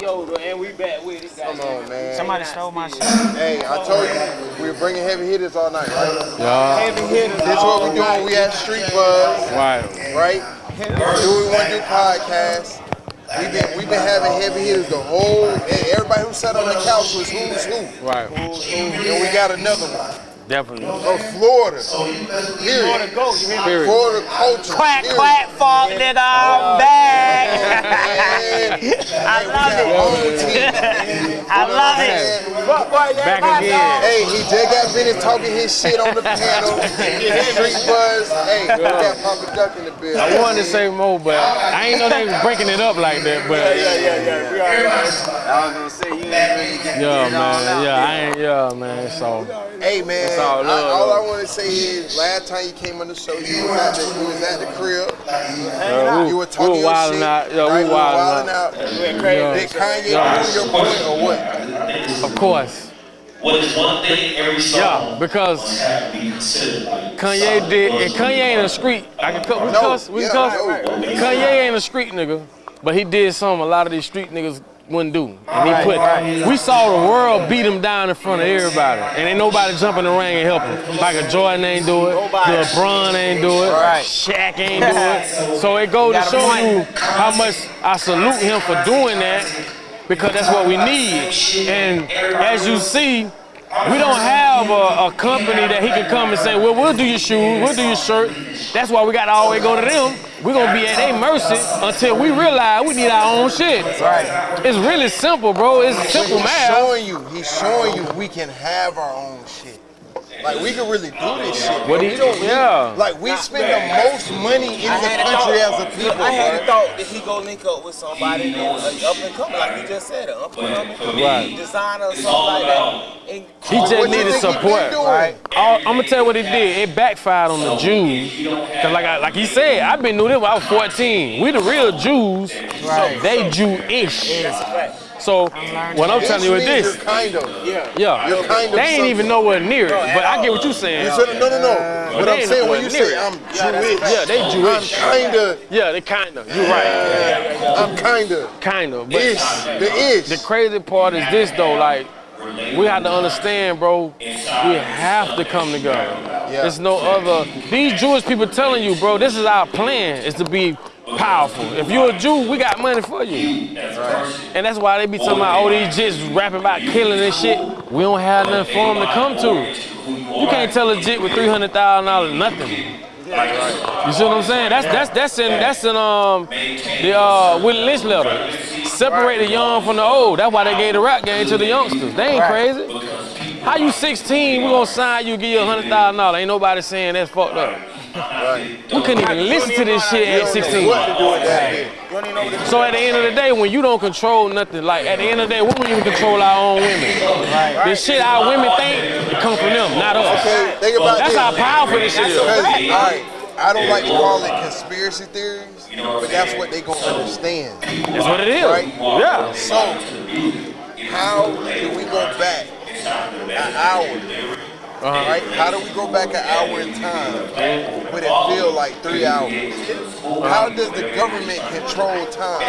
Yo, and we back with it. Come on, man. Somebody stole my shit. Hey, I told you we were bringing heavy hitters all night, right? Yeah. Heavy hitters. This is what we doing. We at Street Buzz, Right. right? Do we want to do podcasts? We've been we've been having heavy hitters the whole. Everybody who sat on the couch was who's who. Right. And we got another one. Definitely. Oh, Florida. Period. Florida go. You hear me? Period. Florida culture. Quack, period. quack, fuck, nigga, I'm back. I love it. I love it. Fuck, Back my again. Hey, he just got finished talking his shit on the panel. Street Buzz. Hey, we got Papa Duck in the building. I wanted to say more, but I ain't know they was breaking it up like that. But Yeah, yeah, yeah. We already know. I was gonna say you ain't really get yeah, all out. man. Yeah, I ain't. Yeah, man. So Hey man, all I, all I want to say is, last time you came on the show, you was at the, you was at the crib. uh, we, You were we talking were your shit. out. Yeah, right? we You were wilding wilding out. out. Went crazy. Yeah. Did Kanye Yeah. prove your point or what? Of course. What is one thing every song Yeah, because must have to be considered? Like, Kanye did, and Kanye ain't a street. I can cut. We No, cuss. We yeah, cuss. right, right. Kanye ain't a street nigga, but he did something a lot of these street niggas wouldn't do. And he put. We saw the world beat him down in front of everybody, and ain't nobody jump in the ring and help him. a Jordan ain't do it. LeBron ain't do it. Right. Shaq ain't do it. So it goes to show you how much I salute him for doing that, because that's what we need. And as you see. We don't have a, a company that he can come and say, well, we'll do your shoes, we'll do your shirt. That's why we got to always go to them. We're going to be at their mercy until we realize we need our own shit. Right. It's really simple, bro. It's simple he's math. showing you, he's showing you we can have our own shit. Like we can really do this shit. What bro. he- we don't need- yeah. Like we spend the most money in I the country thought, as a people. I had a thought that he go link up with somebody that uh, up and coming, like you just said, up and coming Right. designer or something like that. And He just What needed think he been support. Right. I'm gonna tell you what he did. It backfired on the Jews. Cause like I, like he said, I've been doing this when I was 14. We the real Jews. Right. They Jewish. Right. So what I'm telling you is this. You're kind of. Yeah. Yeah. You're kind of They ain't even nowhere near it. But I get what you're saying. You said, no, no, no. What they I'm saying when you say near I'm Jewish, Yeah, they Jewish. I'm kinda, Yeah, they kind of. You're right. I'm kinda Kind of. But ish, the ish. the crazy part is this though, like we have to understand, bro. We have to come together. Yeah. There's no other. These Jewish people telling you, bro, this is our plan. Is to be powerful. If you're a Jew, we got money for you. And that's why they be talking about all these jits rapping about killing and shit. We don't have nothing for them to come to. You can't tell a jit with three hundred thousand dollars nothing. You see what I'm saying? That's that's that's in that's in um the uh Willie Lynch letter. Separate the young from the old. That's why they gave the rap game to the youngsters. They ain't crazy. How you 16? We gonna sign you, give you a hundred thousand dollars. Ain't nobody saying that's fucked up. We couldn't even listen to this shit at 16. What to do with that? You don't even know what it is. So at the end of the day, when you don't control nothing, like at the end of the day, we don't even control our own women. The shit our women think, it come from them, not us. Okay, think about That's this. how powerful this shit is. Because, I don't like to call it conspiracy theories, but that's what they gonna understand. That's what it is. Right. Yeah. So, how do we go back an hour? Uh-huh. Right? How do we go back an hour in time, but it feel like three hours? How does the government control time?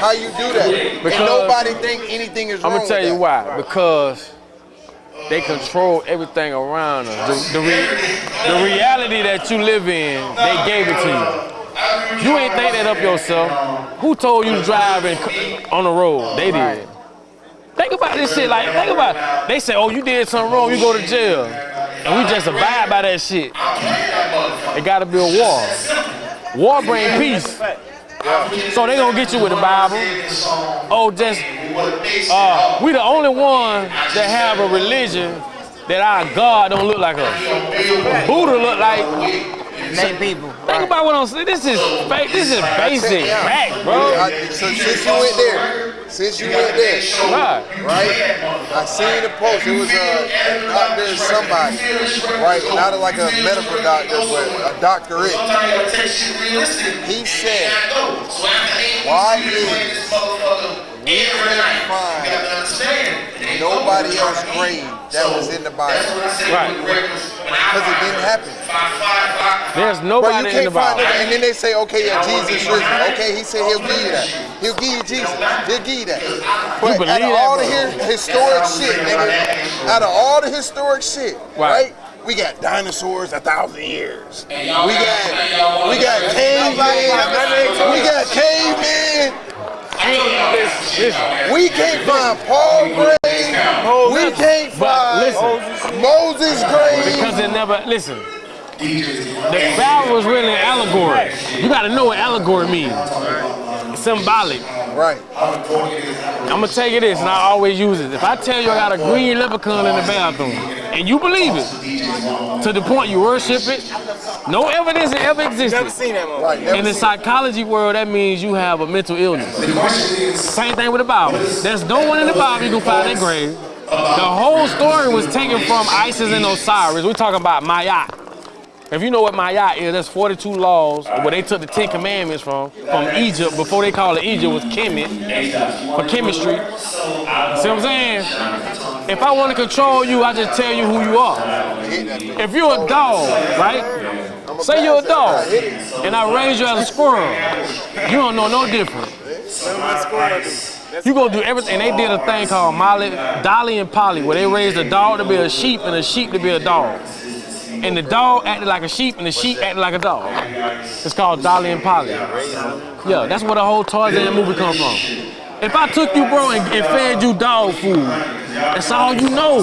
How you do that? Because- and nobody think anything is I'm wrong gonna tell you why. Because they control everything around us. The, the, re- the reality that you live in, they gave it to you. You ain't think that up yourself. Who told you to drive in, on the road? They did. Think about this shit. Like, think about. It. They say, "Oh, you did something wrong, you go to jail," and we just abide by that shit. It got to be a war. War bring peace. So they gonna get you with the Bible. Oh, just uh, we the only one that have a religion that our God don't look like us. Buddha look like. Many people. Think about what I'm saying. This is. This is basic Yeah. fact, bro. So since you went there, since you went there, Right. I seen the post. It was a doctor somebody, right? Not like a medical doctor, but a doctorate. He said, why is we find nobody else grave that was in the Bible? Right. Because it didn't happen. There's Bro, you nobody in the can't find Bible. it. And then they say, okay, yeah, Jesus risen. Okay, he said he'll give you that. He'll give you Jesus. He'll give you that. But believe out of all the historic shit, nigga, out of all the historic shit, Right. right? We got dinosaurs a thousand years. We got we got cavemen. We got cavemen. We can't find Paul grave. We can't But find listen, Moses grave. because it never listen. The Bible was really an allegory. You got to know what allegory means. It's symbolic. Right. I'm gonna tell you this, and I always use it. If I tell you I got a green leprechaun in the bathroom, and you believe it, to the point you worship it, no evidence it ever existed. Never seen that one. Right. In the seen- psychology world, that means you have a mental illness. Same thing with the Bible. There's no one in the Bible you can find that grave. The whole story was taken from Isis and Osiris. We're talking about Mayat. If you know what Mayat is, that's 42 laws where they took the Ten Commandments from, from Egypt. Before they called it Egypt, was Kemet, for chemistry. See what I'm saying? If I want to control you, I just tell you who you are. If you're a dog, right? Say you're a dog, and I raise you as a squirrel. You don't know no different. You gonna do everything. And they did a thing called Molly, Dolly and Polly, where they raised a dog to be a sheep and a sheep to be a dog. And the dog acted like a sheep and the sheep acted like a dog. It's called Dolly and Polly. Yeah, that's where the whole Tarzan movie come from. If I took you, bro, and, and fed you dog food, that's all you know.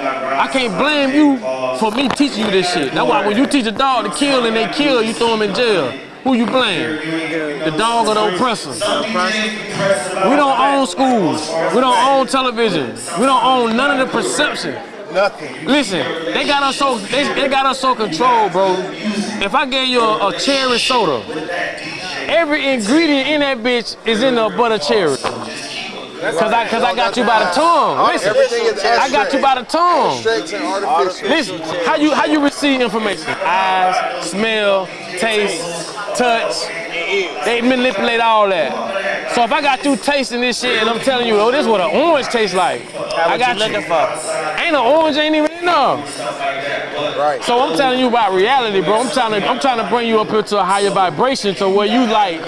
I can't blame you for me teaching you this shit. That's why when you teach a dog to kill and they kill, you throw them in jail. Who you blame? The dog or the oppressor? We don't own schools. We don't own television. We don't own none of the perception. Nothing. Listen, they got us so they, they got us so controlled, bro. If I gave you a, a cherry soda, every ingredient in that bitch is in the butter cherry. Cause I cause I got you by the tongue. Listen, I got you by the tongue. Abstract and artificial. Listen, how you how you receive information? Eyes, smell, taste, touch. They manipulate all that. So if I got you tasting this shit and I'm telling you, oh, this is what an orange tastes like. I got you. looking for? Ain't an orange ain't even enough. Right. So I'm telling you about reality, bro. I'm trying to I'm trying to bring you up into a higher vibration to where you like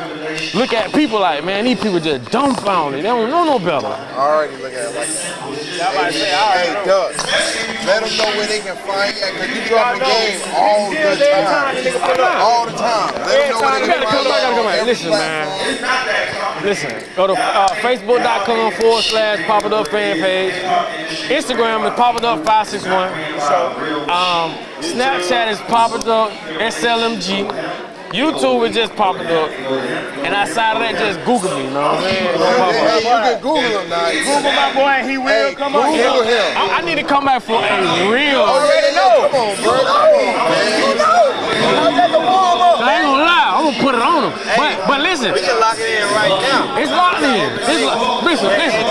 look at people like, man, these people just dumbfounded. They don't know no better. I already look at it like that. Hey, hey, Doug, let them know where they can find you because you dropping game all the time. All the time. Let them know where You they gotta can come find back, gotta come you on back. Listen, man. Listen, go to uh, facebook.com forward slash Pop It Up fan page. Instagram is Pop It Up 561. Um, Snapchat is Pop It Up SLMG. YouTube is just Pop It Up. And outside of that, just Google me, you know what I'm saying? Go pop Hey, up. you can Google him now. Google My boy, and he will Hey, come on. Google him. I, I need to come back for a real. Yeah, yeah. Come on, bro. Come on, man. I ain't gonna lie, I'm gonna put it on them. But, but listen, We can lock it in right now. It's locked in. It's lo- listen, listen.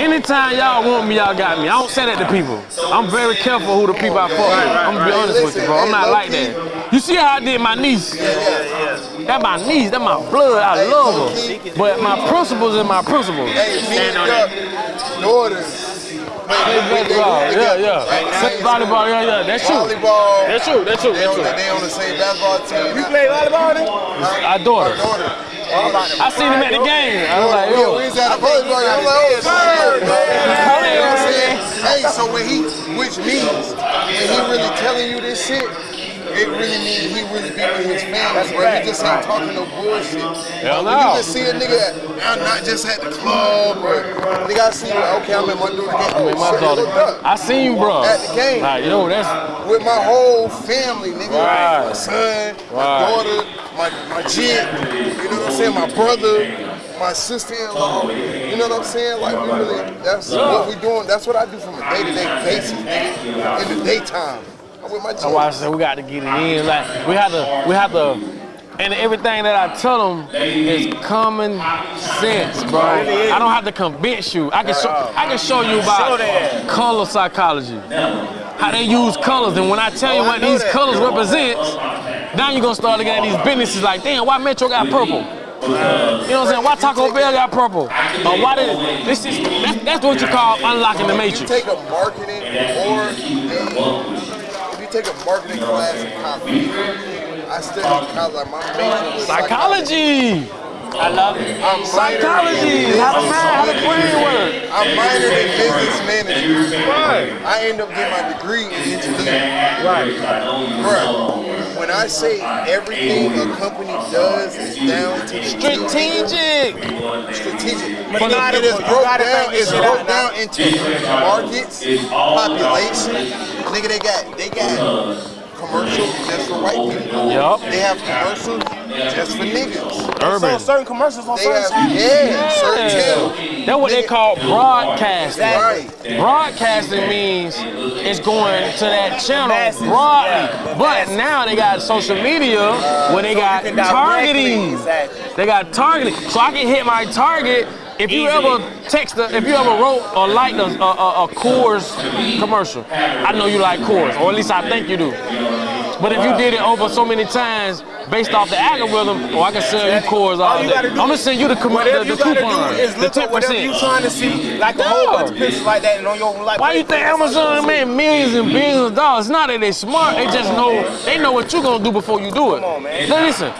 Anytime y'all want me, y'all got me. I don't say that to people. I'm very careful who the people I fuck with. I'm gonna be honest with you, bro. I'm not like that. You see how I did my niece? That my niece. That my blood. I love her. But my principles is my principles. Hey, me and Doug, daughters. Play basketball. Yeah, yeah. Play volleyball. Yeah, yeah. That's true. Volleyball. That's true. That's true. They That's on, the, true. they on the same basketball team. You play volleyball then? Our daughter. Daughter. I seen him at the game. I was like, We yo. was at a volleyball. I'm like, oh, shit. You know what I'm saying? Hey, so when he, which means when he really telling you this shit, it really means he really be with his family, bro. He just ain't talking no bullshit. Hell no. you just see a nigga, I'm not just at the club, or nigga, I see, okay, I'm at my daughter game. Oh, My daughter. I seen you, bro. At the game. Like, yo, that's With my whole family, nigga. Right. My son, my daughter, my, my chick, you know what I'm saying? My brother, my sister-in-law. You know what I'm saying? Like, we really, that's what we doing. That's what I do from a day-to-day basis, nigga. In the daytime. I'm with my That's why I said we got to get it in. Like we have to, we have to, and everything that I tell them is common sense, bro. I don't have to convince you. I can show, I can show you about color psychology, how they use colors, and when I tell you Oh, what these colors represents, now you're gonna start looking at these businesses like, damn, why Metro got purple? You know what I'm saying? Why Taco Bell got purple? Or why did this is that's, that's what you call unlocking the You matrix. take a marketing or a, if you didn't take a marketing class in college. I studied college. Like my major was Psychology. I love it. I'm Psychology. How the mind, how the brain work. I minored in business management. Right. I end up getting my degree in engineering. Right. Bruh, when I say everything a company does is down to Strategic. strategic. But But it is broke down. this It's broke down into markets, population. Nigga, they got they got commercials just for white people. Yup. They have commercials just for niggas. Urban. So certain commercials on They certain have channels. yeah, certain channels. That's what they call broadcasting. Right. Broadcasting means it's going to that channel Masses, broadly. yeah. But now they got social media where they So got you targeting. Exactly. They got targeting. So I can hit my target. If you ever text, a, if you ever wrote or liked a, a, a, a Coors commercial, I know you like Coors, or at least I think you do. But if you did it over so many times, based off the algorithm, oh, I can sell you Coors all All you day. gotta I'm gonna send you the, com- Whatever the, you the gotta coupon, do is the look ten at whatever you percent. trying to see, like a whole bunch of Yeah. pictures like that, and on your like. Why you think Amazon made millions and billions of dollars? It's not that they smart. They just know they know what you gonna do before you do it. Come on, man. Now listen,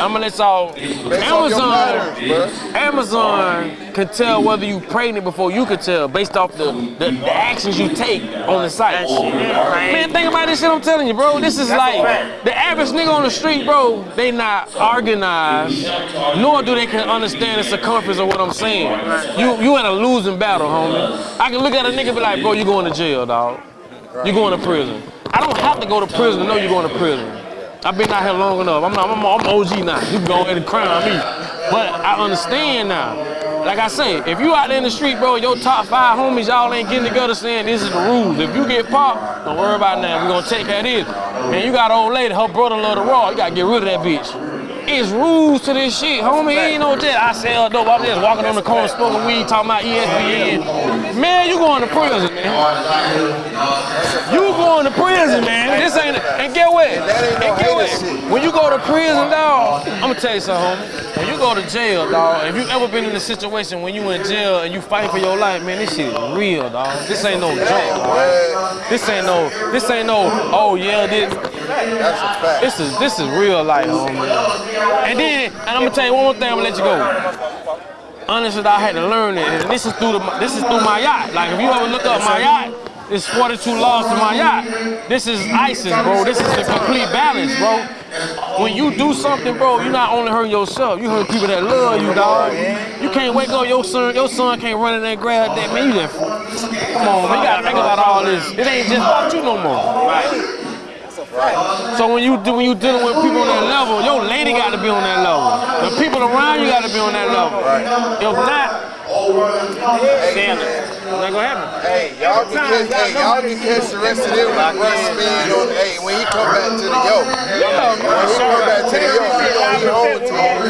I'm gonna let y'all. Based off your Amazon, patterns. Amazon can tell whether you pregnant before you can tell based off the, the, the actions you take on the site. Man, think about this shit I'm telling you, bro. This is like the average nigga on the street, bro. They not organized, nor do they can understand the circumference of what I'm saying. You you in a losing battle, homie. I can look at a nigga be like, bro, you going to jail, dog. You going to prison. I don't have to go to prison to know you going to prison. I've been out here long enough. I'm not, I'm, I'm OG now. You can go ahead and crown me. But I understand now. Like I say, if you out there in the street, bro, your top five homies, y'all ain't getting together saying this is the rules. If you get popped, don't worry about that. We're gonna take that in. And you got an old lady, her brother love the raw. You gotta get rid of that bitch. It's rules to this shit, homie. Ain't no just I sell uh, dope. I'm just walking on the corner smoking weed, talking about ESPN. Man, you going to prison, man. You going to prison, man. This ain't. And get what? that ain't no And get what? When you go to prison, dog, I'm gonna tell you something, homie. When you go to jail, dog, if you ever been in a situation when you in jail and you fighting for your life, man, this shit is real, dog. This ain't no joke. Bruh, This ain't no. This ain't no. Oh yeah, this. That's a fact. This is this is real life, homie. And then, and I'm gonna tell you one more thing. I'm gonna let you go. Honestly, I had to learn it, and this is through the this is through Mayat. Like if you ever look up Mayat, it's 42 laws to my yacht. This is Isis, bro. This is the complete balance, bro. When you do something, bro, you're not only hurting yourself, you hurt people that love you, dog. You can't wake up your son, your son can't run in there and grab that man. You come on, man. You gotta think about all this. It ain't just about you no more. So when you do, when you dealing with people on that level, your lady got to be on that level. The people around you got to be on that level. If not, damn it, it's not gonna happen. Hey, y'all can catch, hey, y'all can catch the rest of them with Russ Speed on, hey, when he come back to the yo. When he come back to the yo, he gonna be home to him.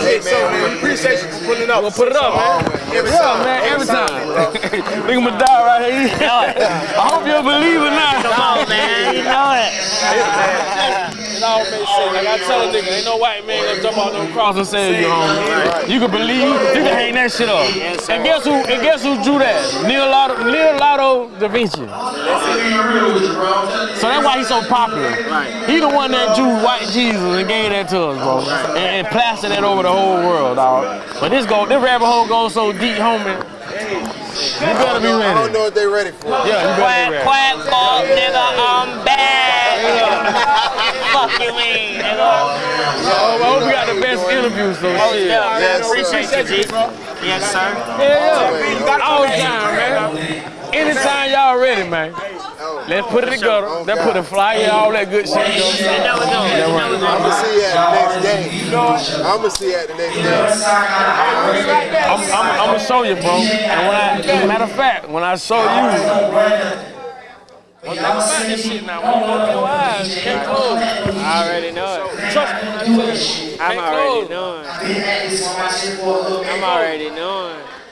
Hey, man, Appreciate you for putting it up. We'll put it up, man. Every Yeah, time, man, every time. bro. Look at my dog right here. I hope you're a believer now. Come on, man. You know it. It all makes sense. Like I tell a nigga, ain't no white man gonna jump out no cross and save you, homie. You can believe, you can hang that shit up. And guess who? And guess who drew that? Leonardo, Leonardo da Vinci. So that's why he's so popular. He the one that drew white Jesus and gave that to us, bro, and, and plastered that over the whole world, dog. But this go, this rabbit hole goes so deep, homie. You better be ready. I don't know what they ready for. Yeah, you better be Quack, ready. quack, fuck, nigga, I'm back. Fuck you mean, nigga. Oh, I hope we got the best interviews, so shit. Yeah, Yes, appreciate you, G. Yes, sir. Yeah, yeah. All the time, man. Anytime y'all ready, man. Let's put it together. Let's put a flyer, all that good shit. You know we doing. You know we I'm doing. gonna see you at the next game. I'm gonna see you at the next game. I'm, I'm, I'm gonna show you, bro. And when I, matter of fact, when I show you, one thing about this shit now, when you open your eyes, can't close. I already know it. Trust me, I tell you, I'm can't already close. knowing. I'm already knowing.